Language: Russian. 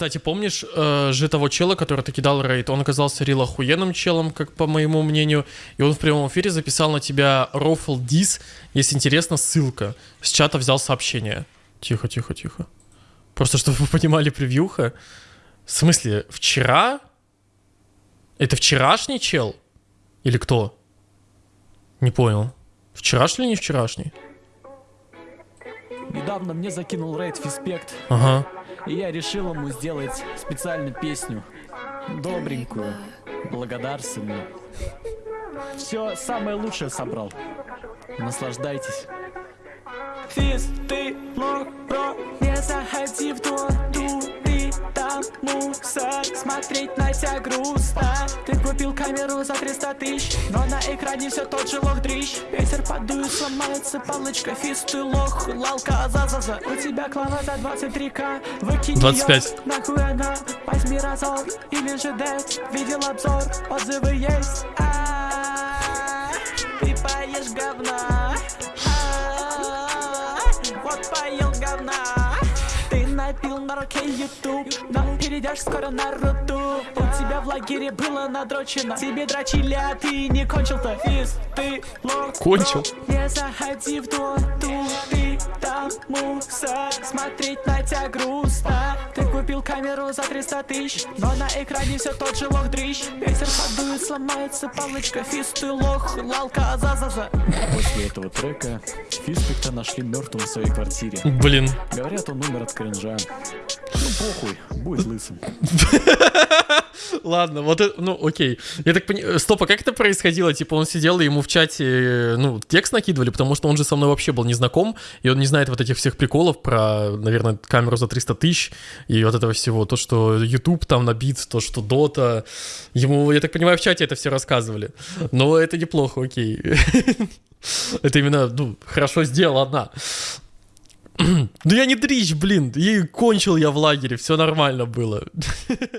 Кстати, помнишь э, же того чела, который ты кидал рейд? Он оказался рил охуенным челом, как по моему мнению. И он в прямом эфире записал на тебя рофл дис. Если интересно, ссылка. С чата взял сообщение. Тихо, тихо, тихо. Просто чтобы вы понимали превьюха. В смысле, вчера? Это вчерашний чел? Или кто? Не понял. Вчерашний или не вчерашний? Недавно мне закинул рейд Фиспект, Ага. и я решил ему сделать специальную песню. Добренькую, благодарственную. Все самое лучшее собрал. Наслаждайтесь. Физ, ты лох, бро, мусор, смотреть на тебя грустно. Ты купил камеру за 300 тысяч, но на экране все тот же лох дрищ. Ветер подует, сломается палочка, физ, ты лох, лалка, за-за-за. У тебя клава за 23к, выкинь 25. её, нахуй она, возьми разор, или же дэт, видел обзор, отзывы есть. А, Ты поешь говна. Напил на руке YouTube, но перейдешь скоро на руту. У тебя в лагере было надрочено, тебе дрочили, а ты не кончил-то. Физ, ты лох. Кончил. Не заходи в доту, ты там мусор Смотреть на тебя грустно Ты купил камеру за 300 тысяч Но на экране все тот же лох дрищ Ветер подует, сломается палочка Физ, ты лох, лалка, за-за-за После этого трека Фиспекта нашли мертвым в своей квартире. Блин. Говорят, он умер от кринжа. Ну похуй, будет лысым Ладно, вот это, ну окей. Я так понимаю, стоп, а как это происходило? Типа он сидел, и ему в чате, э, ну, текст накидывали, потому что он же со мной вообще был не знаком, и он не знает вот этих всех приколов про, наверное, камеру за 300 тысяч и вот этого всего. То, что YouTube там набит, то, что Дота. Ему, я так понимаю, в чате это все рассказывали. Но это неплохо, окей. Это именно, ну, хорошо сделано. Ну я не дрищ, блин, и кончил я в лагере, все нормально было.